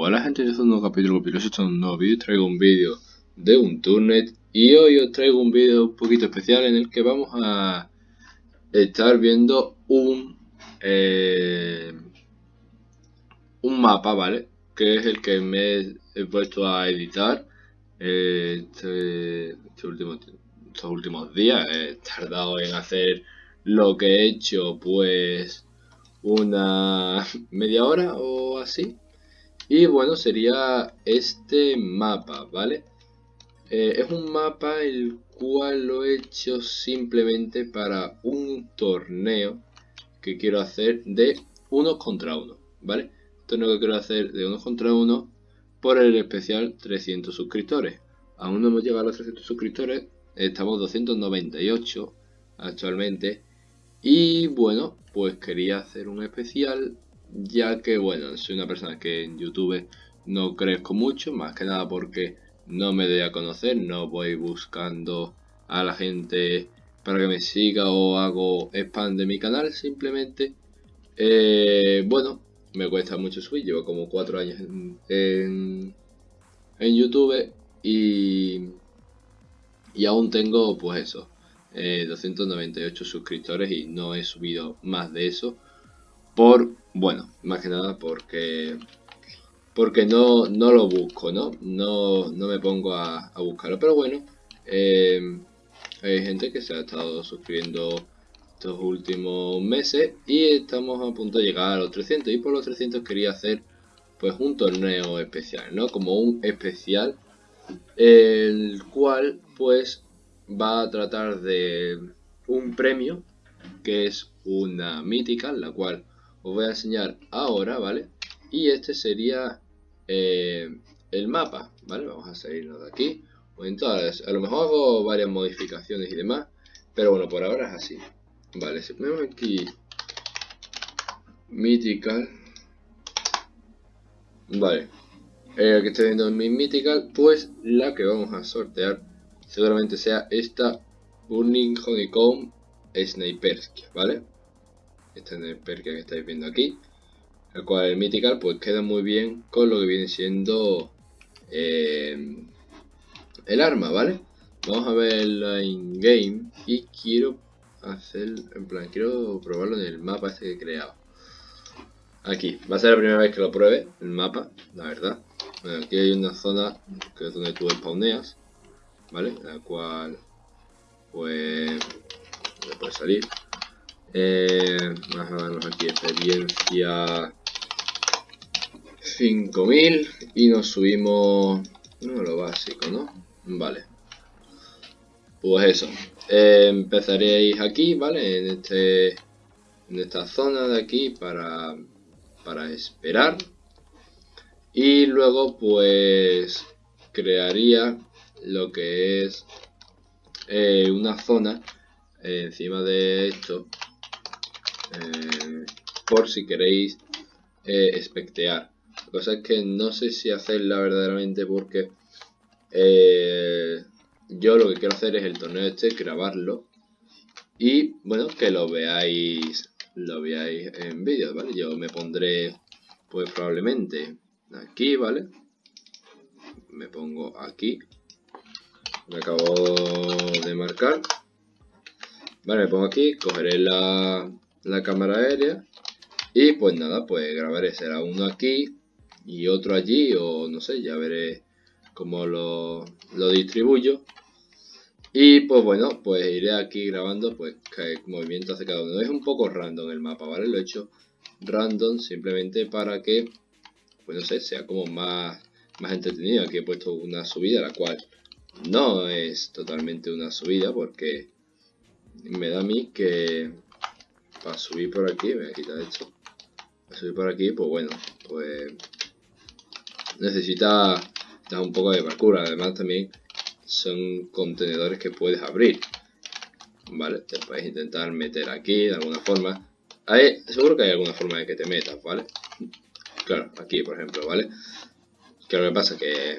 Hola gente, yo soy un nuevo capítulo, pero esto es un nuevo vídeo, traigo un vídeo de un turnet y hoy os traigo un vídeo un poquito especial en el que vamos a estar viendo un eh, un mapa, ¿vale? Que es el que me he puesto a editar eh, este, este estos últimos días, he tardado en hacer lo que he hecho pues una media hora o así y bueno, sería este mapa, ¿vale? Eh, es un mapa el cual lo he hecho simplemente para un torneo que quiero hacer de uno contra uno, ¿vale? Torneo que quiero hacer de uno contra uno por el especial 300 suscriptores. Aún no hemos llegado a los 300 suscriptores, estamos 298 actualmente. Y bueno, pues quería hacer un especial ya que bueno, soy una persona que en YouTube no crezco mucho, más que nada porque no me doy a conocer, no voy buscando a la gente para que me siga o hago spam de mi canal, simplemente, eh, bueno, me cuesta mucho subir, llevo como 4 años en, en, YouTube y, y aún tengo pues eso, 298 eh, suscriptores y no he subido más de eso por, bueno, más que nada porque porque no, no lo busco, ¿no? No, no me pongo a, buscarlo, pero bueno, eh, hay gente que se ha estado suscribiendo estos últimos meses y estamos a punto de llegar a los 300 y por los 300 quería hacer pues un torneo especial, ¿no? Como un especial el cual pues va a tratar de un premio que es una mítica, la cual os voy a enseñar ahora, ¿vale? Y este sería eh, el mapa, ¿vale? Vamos a salirnos de aquí. Entonces, a lo mejor hago varias modificaciones y demás, pero bueno, por ahora es así. Vale, si ponemos aquí Mythical, vale, el que estoy viendo en mi Mythical, pues la que vamos a sortear seguramente sea esta Burning Honeycomb Snipersky, ¿vale? Este sniper que estáis viendo aquí el cual el Mythical pues queda muy bien con lo que viene siendo eh, el arma, ¿vale? Vamos a verla in game y quiero hacer, en plan, quiero probarlo en el mapa este que he creado. Aquí, va a ser la primera vez que lo pruebe, el mapa, la verdad. aquí hay una zona que es donde tú spawneas, ¿vale? La cual, pues, puede salir. Eh, vamos a darnos aquí experiencia 5000 y nos subimos no, lo básico, ¿no? Vale. Pues eso. Eh, empezaréis aquí, ¿vale? En este en esta zona de aquí para para esperar y luego pues crearía lo que es eh, una zona encima de esto eh, por si queréis eh, espectear. La cosa es que no sé si hacerla verdaderamente porque eh, yo lo que quiero hacer es el torneo este, grabarlo y bueno, que lo veáis lo veáis en vídeo, ¿vale? Yo me pondré pues probablemente aquí, ¿vale? Me pongo aquí. Me acabo de marcar. Vale, me pongo aquí, cogeré la, la cámara aérea y pues nada, pues grabaré, será uno aquí y otro allí o no sé, ya veré cómo lo, lo distribuyo y pues bueno, pues iré aquí grabando pues qué movimiento hace cada uno. Es un poco random el mapa, ¿vale? Lo he hecho random simplemente para que, pues no sé, sea como más, más entretenido. Aquí he puesto una subida, la cual no es totalmente una subida porque me da a mí que para subir por aquí, voy a quitar esto, para subir por aquí, pues bueno, pues necesita un poco de parkour, además también son contenedores que puedes abrir, ¿vale? Te puedes intentar meter aquí de alguna forma, hay, seguro que hay alguna forma de que te metas, ¿vale? Claro, aquí por ejemplo, ¿vale? Que lo que pasa que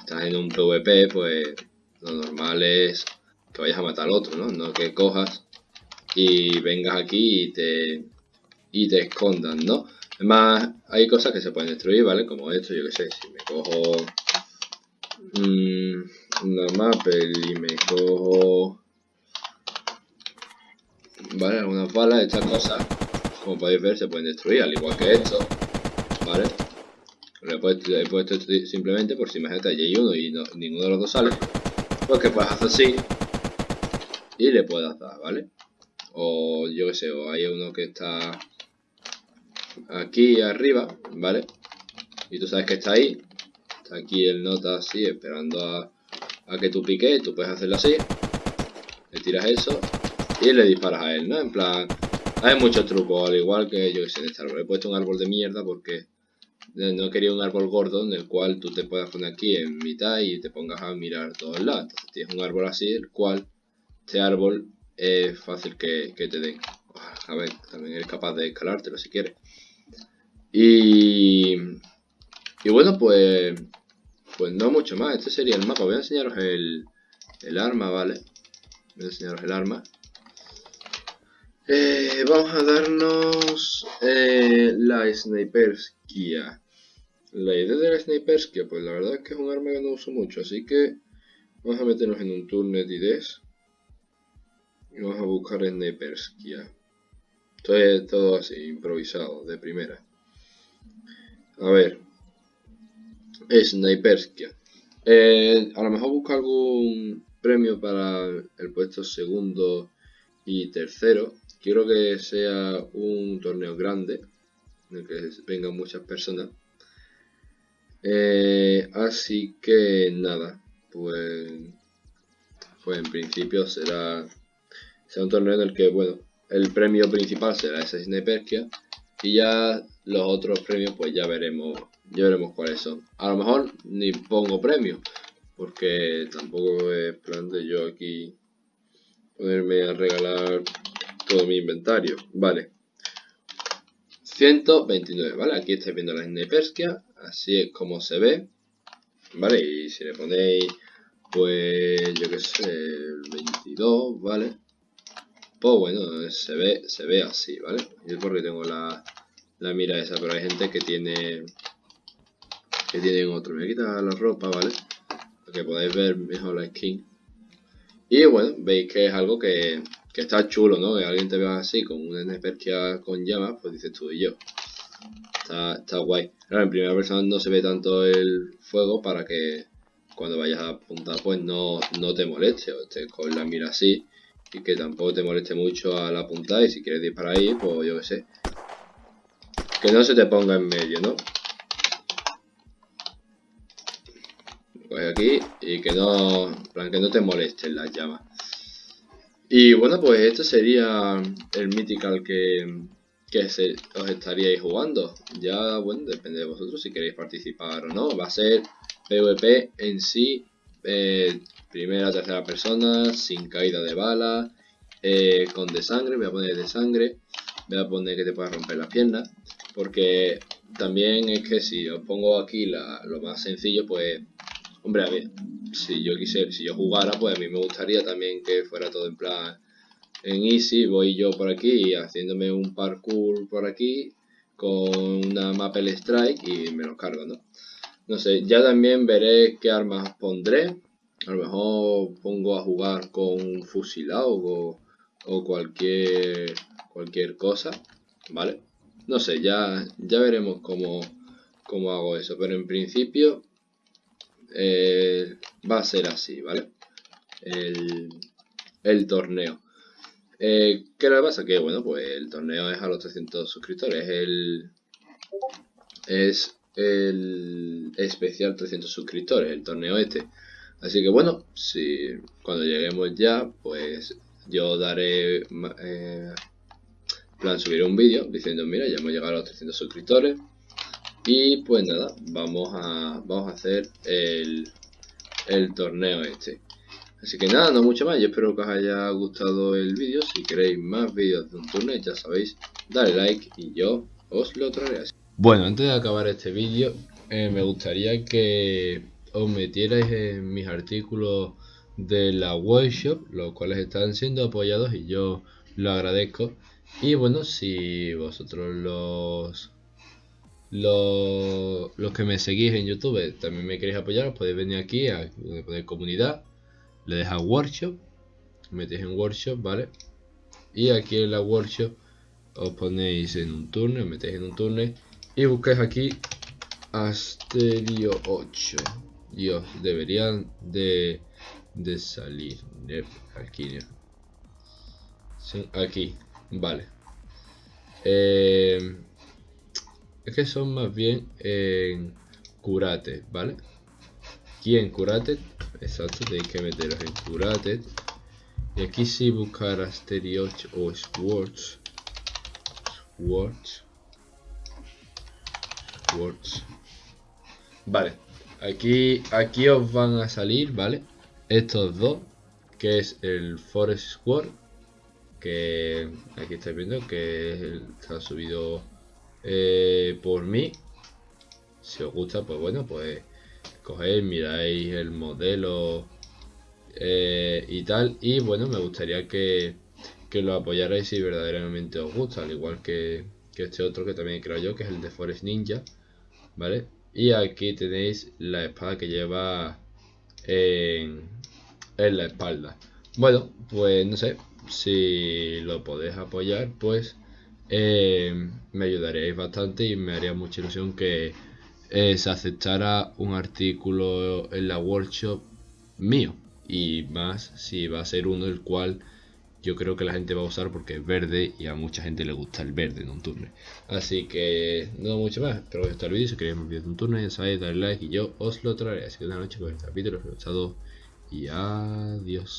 estás en un PvP, pues lo normal es que vayas a matar al otro, ¿no? No que cojas y vengas aquí y te, y te escondan, ¿no? Además, hay cosas que se pueden destruir, ¿vale? Como esto, yo que sé, si me cojo mmm, una Maple y me cojo... ¿Vale? Algunas balas, estas cosas, como podéis ver, se pueden destruir, al igual que esto, ¿vale? Lo he puesto, simplemente por si imagínate, allí hay uno y ninguno de los dos sale, pues que puedes hacer así y le puedes dar, ¿vale? O yo que sé, o hay uno que está aquí arriba, ¿vale? Y tú sabes que está ahí. Está aquí el nota así, esperando a, a que tú piques. Tú puedes hacerlo así. Le tiras eso y le disparas a él, ¿no? En plan, hay muchos trucos, al igual que yo que sé, en este árbol. He puesto un árbol de mierda porque no quería un árbol gordo en el cual tú te puedas poner aquí en mitad y te pongas a mirar todos lados. Entonces tienes un árbol así, el cual este árbol es fácil que, que te den. A ver, también eres capaz de escalártelo si quieres. Y, y bueno, pues, pues no mucho más. Este sería el mapa. Voy a enseñaros el, el arma, ¿vale? Voy a enseñaros el arma. Eh, vamos a darnos eh, la Sniperskia. La idea de la Sniperskia, pues la verdad es que es un arma que no uso mucho, así que vamos a meternos en un Turnet IDs y vamos a buscar Sniperskia. Esto es todo así, improvisado, de primera. A ver. Sniperskia. Eh, a lo mejor busco algún premio para el puesto segundo y tercero. Quiero que sea un torneo grande, en el que vengan muchas personas. Eh, así que nada, pues, pues en principio será, será un torneo en el que, bueno, el premio principal será esa Sniperskia y ya los otros premios pues ya veremos, ya veremos cuáles son. A lo mejor ni pongo premios, porque tampoco es plan de yo aquí ponerme a regalar todo mi inventario. Vale. 129, ¿vale? Aquí estáis viendo la Sniperskia, así es como se ve. ¿Vale? Y si le ponéis, pues, yo que sé, el 22, ¿vale? Pues bueno, se ve, se ve así, ¿vale? Y es porque tengo la, la mira esa, pero hay gente que tiene que tienen otro. Me voy a quitar la ropa, ¿vale? Para que podáis ver mejor la skin. Y bueno, veis que es algo que, que está chulo, ¿no? Que alguien te vea así, con una Nesperkia con llamas, pues dices tú y yo. Está, está guay. Claro, en primera persona no se ve tanto el fuego para que cuando vayas a apuntar pues no, no te moleste o estés con la mira así y que tampoco te moleste mucho al apuntar y si quieres disparar ahí, pues yo qué sé, que no se te ponga en medio, ¿no? Pues aquí y que no, plan, que no te molesten las llamas. Y bueno, pues esto sería el Mythical que, que se, os estaríais jugando. Ya, bueno, depende de vosotros si queréis participar o no. Va a ser PvP en sí, eh, primera, tercera persona, sin caída de bala, eh, con de sangre, voy a poner de sangre, voy a poner que te pueda romper las piernas. Porque también es que si os pongo aquí lo más sencillo, pues, hombre, a ver, si yo quisiera, si yo jugara, pues a mí me gustaría también que fuera todo en plan en easy, voy yo por aquí haciéndome un parkour por aquí con una Maple Strike y me lo cargo, ¿no? No sé, ya también veré qué armas pondré. A lo mejor pongo a jugar con un fusilado o, o cualquier, cualquier cosa, ¿vale? No sé, ya, ya veremos cómo, cómo hago eso. Pero en principio eh, va a ser así, ¿vale? El, el torneo. Eh, ¿Qué le pasa? Que bueno, pues el torneo es a los 300 suscriptores. El, es el especial 300 suscriptores, el torneo este. Así que bueno, si cuando lleguemos ya, pues yo daré eh, plan subir un vídeo diciendo mira ya hemos llegado a los 300 suscriptores y pues nada vamos a vamos a hacer el, el torneo este. Así que nada no mucho más. Yo espero que os haya gustado el vídeo. Si queréis más vídeos de un torneo ya sabéis dale like y yo os lo traeré. Bueno antes de acabar este vídeo eh, me gustaría que os metierais en mis artículos de la webshop los cuales están siendo apoyados y yo lo agradezco y bueno, si vosotros los, los, que me seguís en YouTube también me queréis apoyar, os podéis venir aquí a poner comunidad, le dejáis workshop, metéis en workshop, ¿vale? Y aquí en la workshop os ponéis en un turno, metéis en un turno y buscáis aquí Asterio 8. Dios, deberían de, de salir. Aquí, aquí, vale. Eh, es que son más bien en curate, ¿vale? Aquí en curate, exacto, tenéis que meteros en curate. Y aquí sí buscar Asterio 8 o Swords. Swords. Swords. Vale, aquí, aquí os van a salir, ¿vale? Estos dos, que es el Forest Squad, que aquí estáis viendo que está subido eh, por mí. Si os gusta, pues bueno, pues cogéis, miráis el modelo eh, y tal. Y bueno, me gustaría que, que lo apoyarais si verdaderamente os gusta, al igual que, que este otro que también creo yo, que es el de Forest Ninja, ¿vale? Y aquí tenéis la espada que lleva en, la espalda. Bueno, pues no sé, si lo podéis apoyar, pues eh, me ayudaríais bastante y me haría mucha ilusión que eh, se aceptara un artículo en la workshop mío. Y más si va a ser uno el cual yo creo que la gente va a usar porque es verde y a mucha gente le gusta el verde en un turno. Así que no mucho más, espero que os el vídeo, si queréis más vídeos de un turno ya sabéis, darle like y yo os lo traeré. Así que buenas noches con el capítulo, os gustado y adiós.